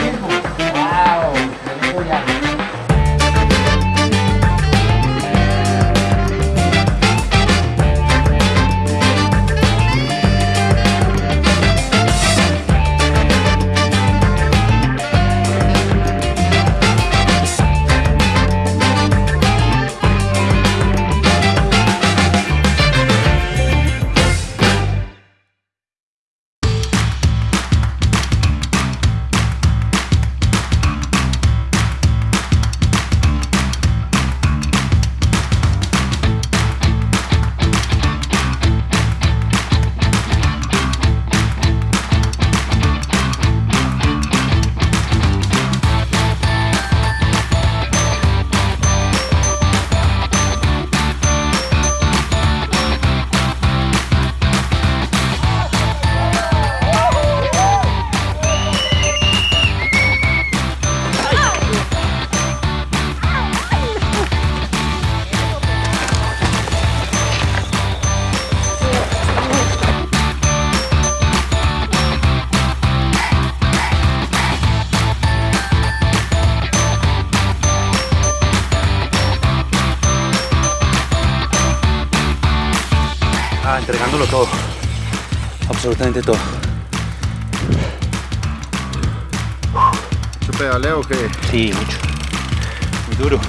Wow, beautiful, yeah. À. Todo. Absolutamente todo. ¿Mucho pedaleo o qué? Sí, mucho. Muy duro.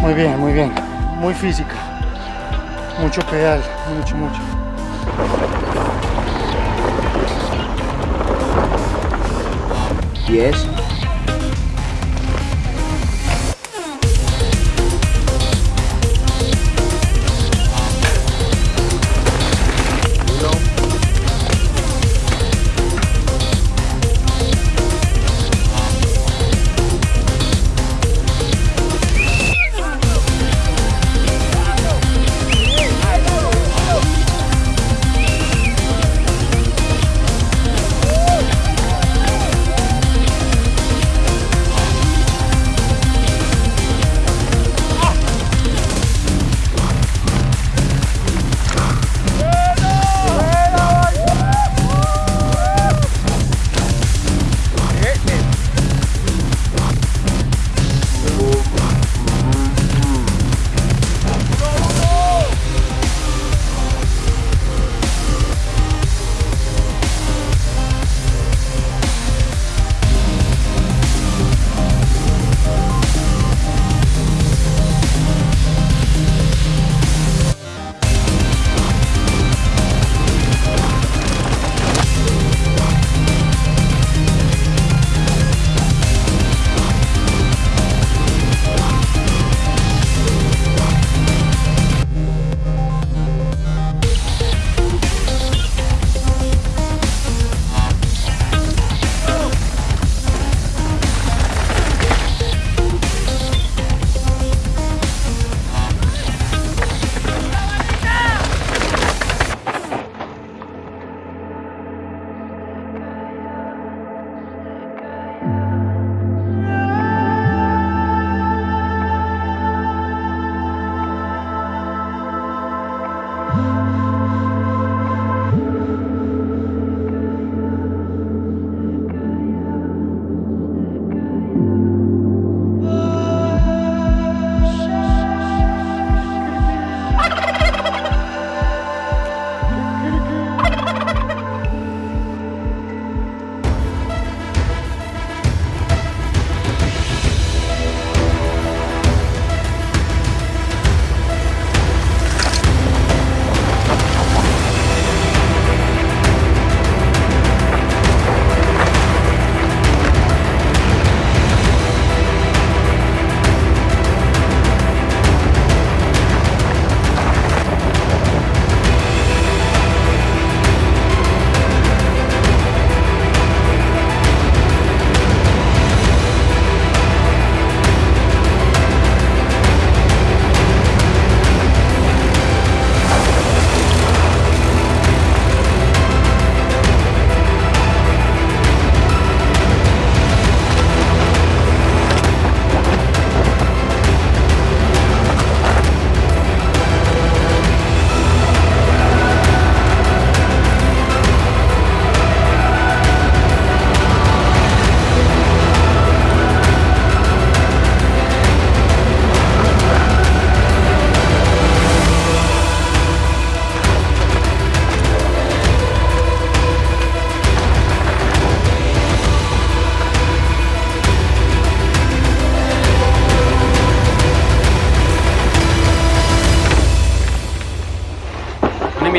Muy bien, muy bien. Muy física. Mucho pedal, mucho, mucho.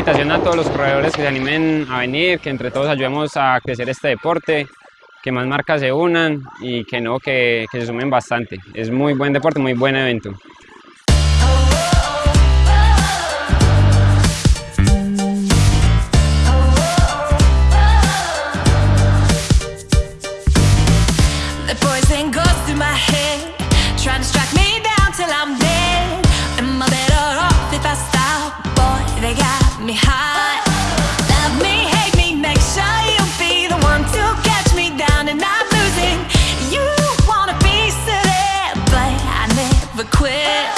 Invitación a todos los corredores que se animen a venir, que entre todos ayudemos a crecer este deporte, que más marcas se unan y que no, que, que se sumen bastante. Es muy buen deporte, muy buen evento. quit.